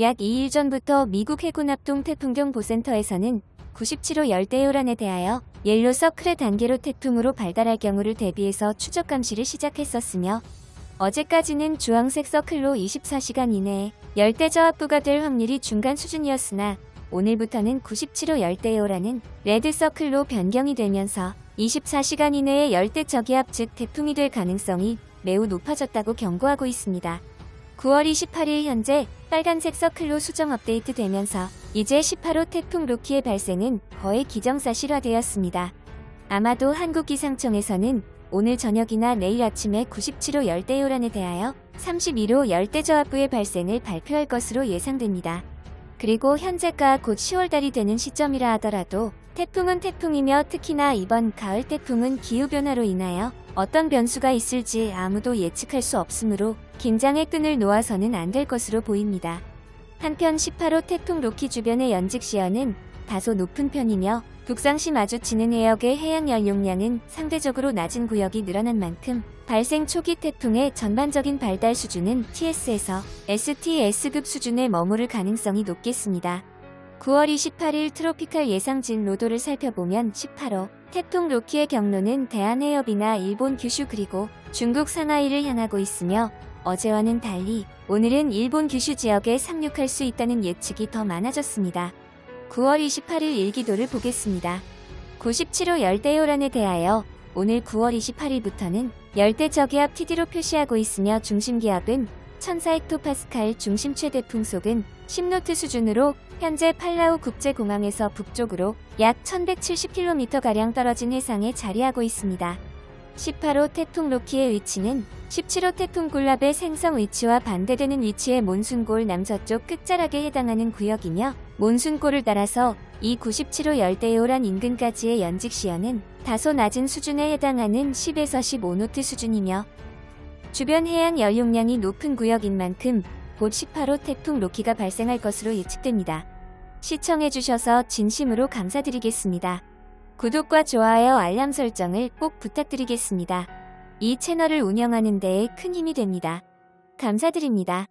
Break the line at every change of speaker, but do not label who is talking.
약 2일 전부터 미국 해군 합동 태풍경 보센터에서는 97호 열대 요란에 대하여 옐로 서클의 단계로 태풍으로 발달할 경우를 대비해서 추적 감시를 시작했었으며 어제까지는 주황색 서클로 24시간 이내에 열대 저압부가 될 확률이 중간 수준이었으나 오늘부터는 97호 열대 요란은 레드 서클로 변경이 되면서 24시간 이내에 열대 저기압 즉 태풍이 될 가능성이 매우 높아졌다고 경고하고 있습니다. 9월 28일 현재 빨간색 서클로 수정 업데이트 되면서 이제 18호 태풍 로키의 발생은 거의 기정사실화되었습니다. 아마도 한국기상청에서는 오늘 저녁이나 내일 아침에 97호 열대요란에 대하여 31호 열대저압부의 발생을 발표할 것으로 예상됩니다. 그리고 현재가 곧 10월달이 되는 시점이라 하더라도 태풍은 태풍이며 특히나 이번 가을 태풍은 기후변화로 인하여 어떤 변수가 있을지 아무도 예측할 수 없으므로 긴장의 끈을 놓아서는 안 될 것으로 보입니다. 한편 18호 태풍 로키 주변의 연직 시야는 다소 높은 편이며 북상시 마주치는 해역의 해양 연용량은 상대적으로 낮은 구역이 늘어난 만큼 발생 초기 태풍의 전반적인 발달 수준은 TS에서 STS급 수준에 머무를 가능성이 높겠습니다. 9월 28일 트로피칼 예상진 로도를 살펴보면 18호 태풍 로키의 경로는 대한해협이나 일본 규슈 그리고 중국 상하이를 향하고 있으며 어제와는 달리 오늘은 일본 규슈 지역에 상륙할 수 있다는 예측이 더 많아졌습니다. 9월 28일 일기도를 보겠습니다. 97호 열대요란에 대하여 오늘 9월 28일부터는 열대 저기압 TD로 표시하고 있으며 중심기압은 1400헥토파스칼 중심 최대 풍속은 10노트 수준으로 현재 팔라우 국제공항에서 북쪽으로 약 1170km가량 떨어진 해상에 자리하고 있습니다. 18호 태풍 로키의 위치는 17호 태풍 굴랍의 생성 위치와 반대되는 위치의 몬순골 남서쪽 끝자락에 해당하는 구역이며 몬순골을 따라서 이 97호 열대요란 인근까지의 연직 시야는 다소 낮은 수준에 해당하는 10에서 15노트 수준이며 주변 해양 연용량이 높은 구역인 만큼 곧 18호 태풍 로키가 발생할 것으로 예측됩니다. 시청해주셔서 진심으로 감사드리겠습니다. 구독과 좋아요 알람 설정을 꼭 부탁드리겠습니다. 이 채널을 운영하는 데에 큰 힘이 됩니다. 감사드립니다.